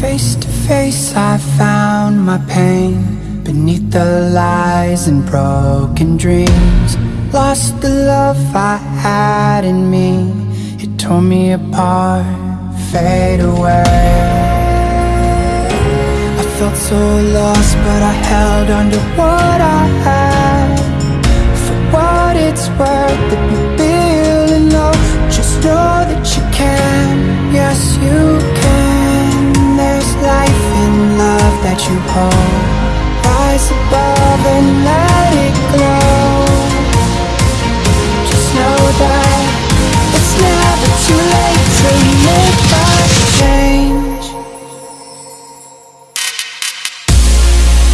Face to face I found my pain Beneath the lies and broken dreams. Lost the love I had in me. It tore me apart, fade away. I felt so lost but I held on to what I had. For what it's worth, if you're feeling Just know that that Rise above and let it glow Just know that it's never too late to make a change.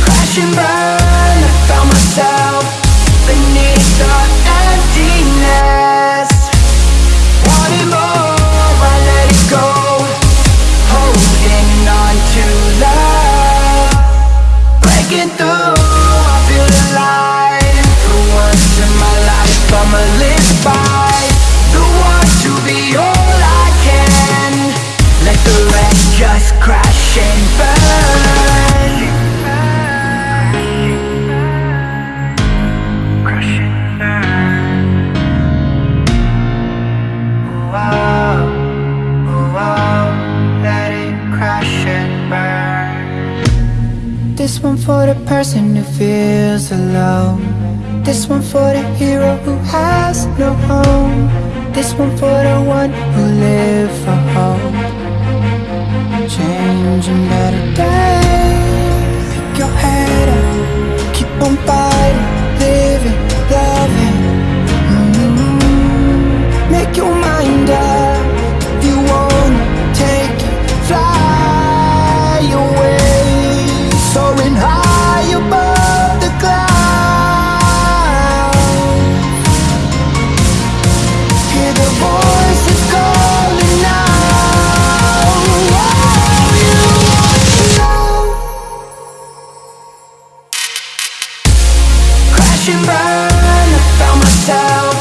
Crash and burn, I found myself crash and burn. This one for the person who feels alone. This one for the hero who has no home. This one for the one who lived burn I found myself.